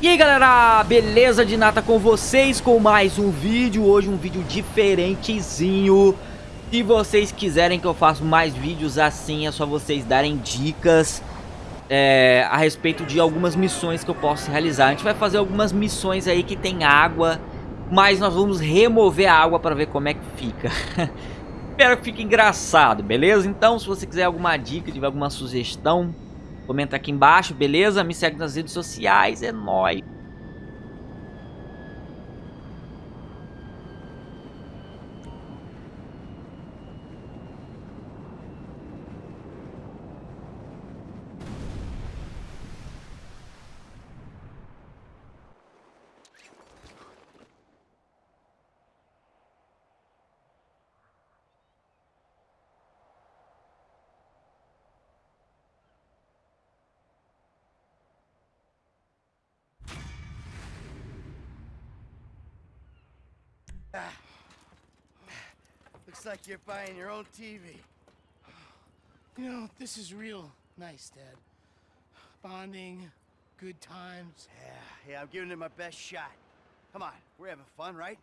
E aí galera, beleza de nata com vocês com mais um vídeo, hoje um vídeo diferentezinho. Se vocês quiserem que eu faça mais vídeos assim, é só vocês darem dicas é, A respeito de algumas missões que eu posso realizar. A gente vai fazer algumas missões aí que tem água Mas nós vamos remover a água para ver como é que fica. Espero que fique engraçado, beleza? Então se você quiser alguma dica, tiver alguma sugestão Comenta aqui embaixo, beleza? Me segue nas redes sociais, é nóis. Ah. Looks like you're buying your own TV. You know, this is real nice, Dad. Bonding, good times. Yeah, yeah, I'm giving it my best shot. Come on, we're having fun, right?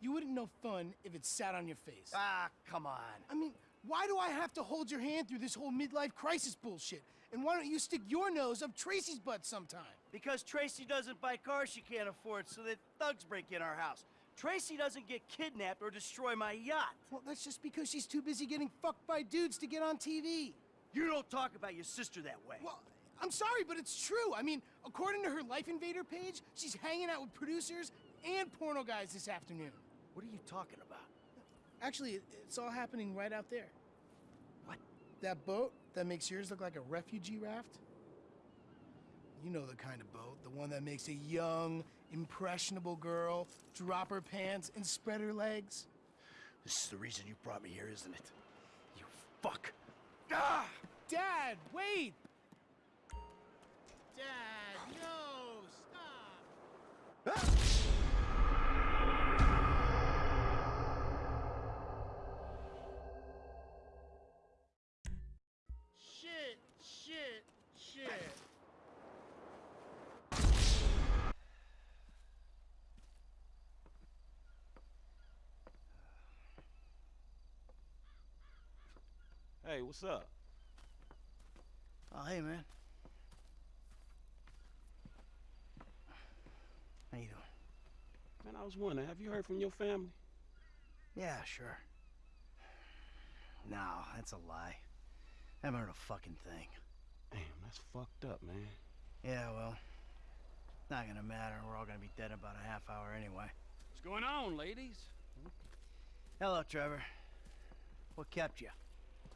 You wouldn't know fun if it sat on your face. Ah, come on. I mean, why do I have to hold your hand through this whole midlife crisis bullshit? And why don't you stick your nose up Tracy's butt sometime? Because Tracy doesn't buy cars she can't afford so that thugs break in our house. Tracy doesn't get kidnapped or destroy my yacht. Well, that's just because she's too busy getting fucked by dudes to get on TV. You don't talk about your sister that way. Well, I'm sorry, but it's true. I mean, according to her Life Invader page, she's hanging out with producers and porno guys this afternoon. What are you talking about? Actually, it's all happening right out there. What? That boat that makes yours look like a refugee raft? You know the kind of boat, the one that makes a young, impressionable girl drop her pants and spread her legs. This is the reason you brought me here, isn't it? You fuck. Ah! Dad, wait! Dad, no, stop! Ah! Hey, what's up? Oh, hey, man. How you doing? Man, I was wondering, have you heard from your family? Yeah, sure. No, that's a lie. I haven't heard a fucking thing. Damn, that's fucked up, man. Yeah, well, not gonna matter. We're all gonna be dead in about a half hour anyway. What's going on, ladies? Hello, Trevor. What kept you?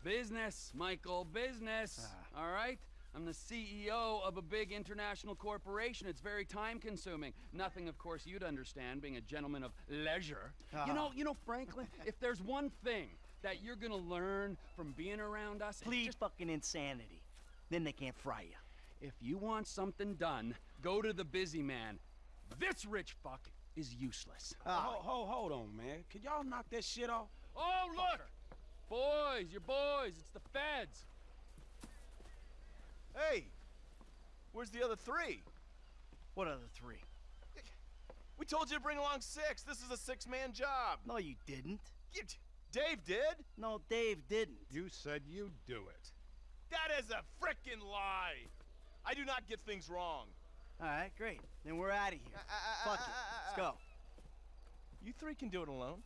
Business, Michael, business. Ah. All right? I'm the CEO of a big international corporation. It's very time consuming. Nothing, of course, you'd understand, being a gentleman of leisure. Ah. You know, you know, Franklin, if there's one thing that you're gonna learn from being around us, Please just fucking insanity. Then they can't fry you. if you want something done, go to the busy man. This rich fuck is useless. Ah, Hold, hold, hold on, man. Could y'all knock that shit off? Oh, look! Boys, your boys, it's the feds. Hey, where's the other three? what other three? We told you to bring along six. This is a six-man job. No, you didn't. You- Dave did. No, Dave didn't. You said you'd do it. That is a frickin' lie. I do not get things wrong. All right, great. Then we're out of here. Uh, uh, fuck uh, it. uh, Let's uh, go. You three can do it alone.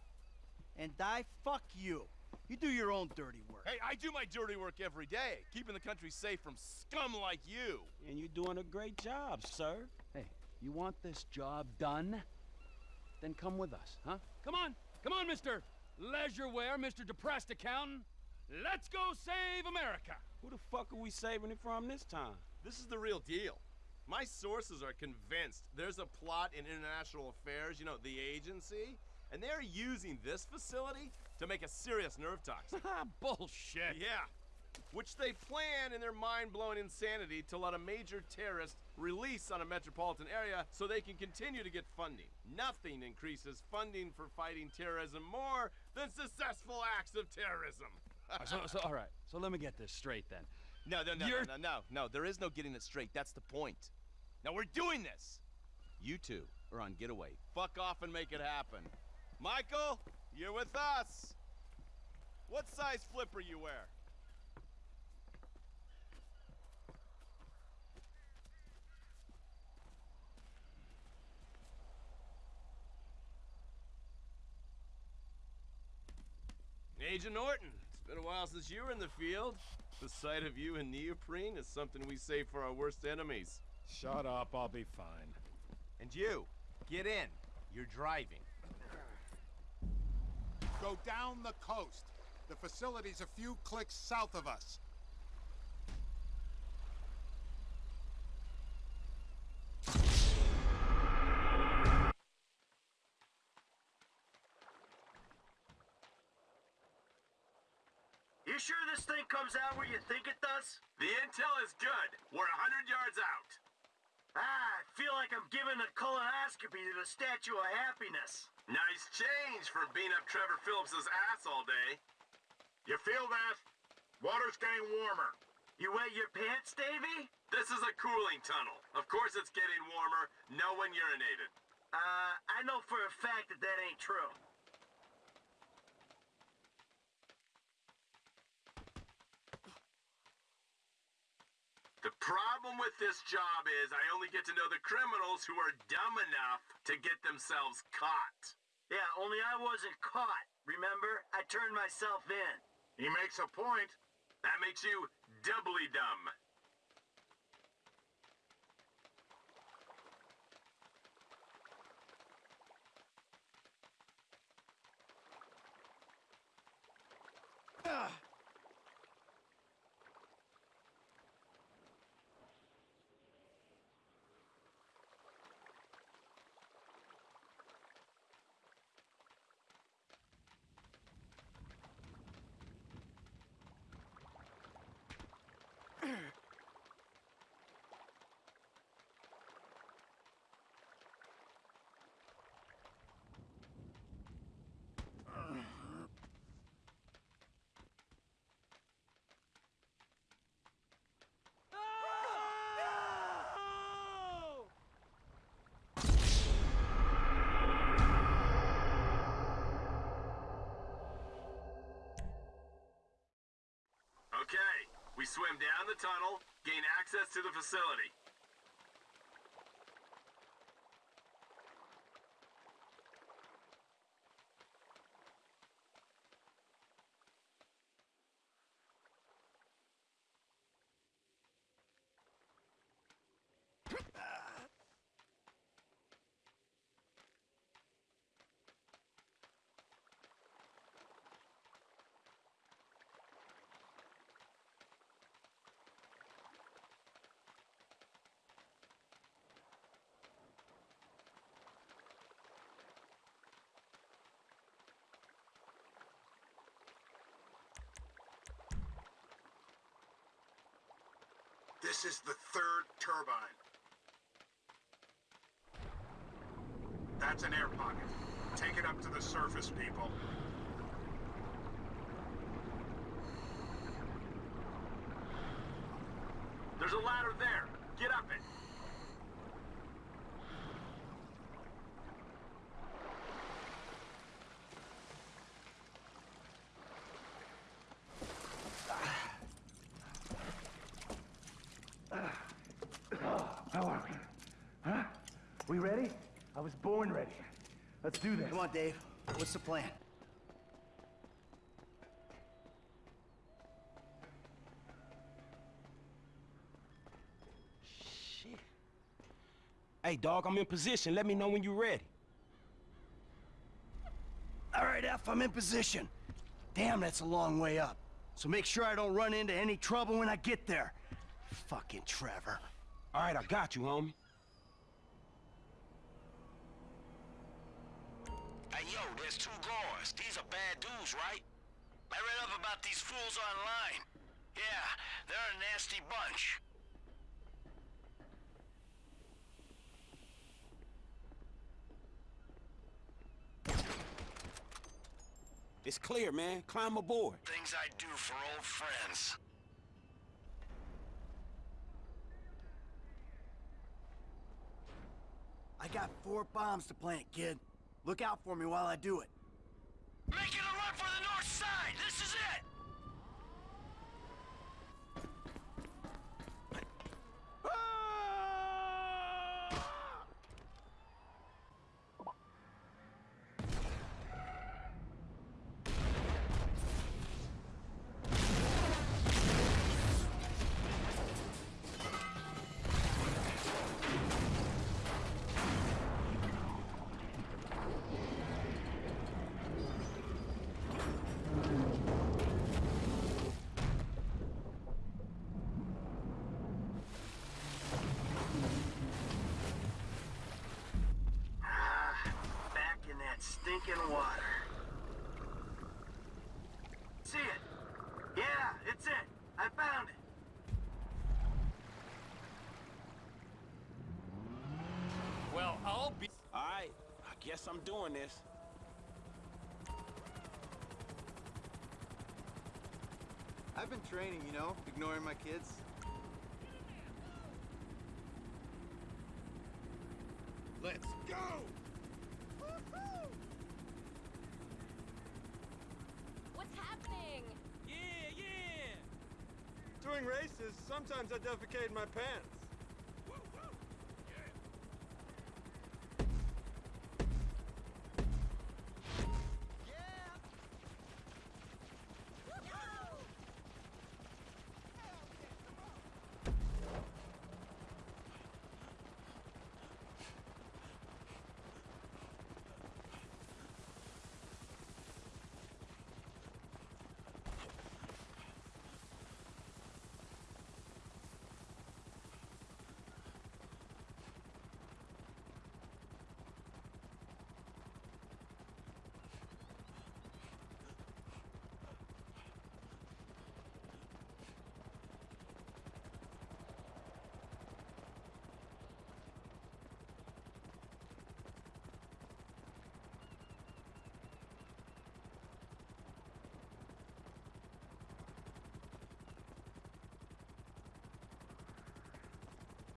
And die, fuck you. You do your own dirty work. Hey, I do my dirty work every day, keeping the country safe from scum like you. And you're doing a great job, sir. Hey, you want this job done? Then come with us, huh? Come on, come on, Mr. Leisureware, Mr. Depressed Accountant. Let's go save America. Who the fuck are we saving it from this time? This is the real deal. My sources are convinced there's a plot in international affairs, you know, the agency, and they're using this facility to make a serious nerve toxin. Ah, bullshit. Yeah. Which they plan in their mind-blowing insanity to let a major terrorist release on a metropolitan area so they can continue to get funding. Nothing increases funding for fighting terrorism more than successful acts of terrorism. so, so, all right. So let me get this straight then. No, no, no, You're- no, no, no, no. There is no getting it straight. That's the point. Now we're doing this. You two are on getaway. Fuck off and make it happen. Michael, you're with us. What size flipper you wear? Agent Norton, it's been a while since you were in the field. The sight of you in neoprene is something we save for our worst enemies. Shut up, I'll be fine. And you, get in. You're driving. Go down the coast. The facility's a few clicks south of us. You sure this thing comes out where you think it does? The intel is good. We're a hundred yards out. Ah, I feel like I'm giving a colonoscopy to the Statue of Happiness. Nice change from being up Trevor Philips's ass all day. You feel that? Water's getting warmer. You wet your pants, Davy? This is a cooling tunnel. Of course it's getting warmer. No one urinated. Uh, I know for a fact that that ain't true. The problem with this job is I only get to know the criminals who are dumb enough to get themselves caught. Yeah, only I wasn't caught. Remember? I turned myself in. He makes a point. That makes you doubly dumb. Okay, swim down the tunnel, gain access to the facility. This is the third turbine. That's an air pocket. Take it up to the surface, people. There's a ladder there. Get up it. How are we? Huh? We ready? I was born ready. Let's do this. Come on, Dave. What's the plan? Shit. Hey, dog, I'm in position. Let me know when you're ready. All right, F, I'm in position. Damn, that's a long way up. So make sure I don't run into any trouble when I get there. Fucking Trevor. All right, I got you, homie. Hey, yo, there's two guards. These are bad dudes, right? I read up about these fools online. Yeah, they're a nasty bunch. It's clear, man. Climb aboard. Things I do for old friends. I I got four bombs to plant, kid. Look out for me while I do it. Making a run for the north side! This is it! Ah, back in that stinking water. See it? Yeah, it's it. I found it. Well, I'll be... All right, I guess I'm doing this. I've been training, you know, ignoring my kids. Let's go! What's happening? Yeah, yeah! During races, sometimes I defecate in my pants.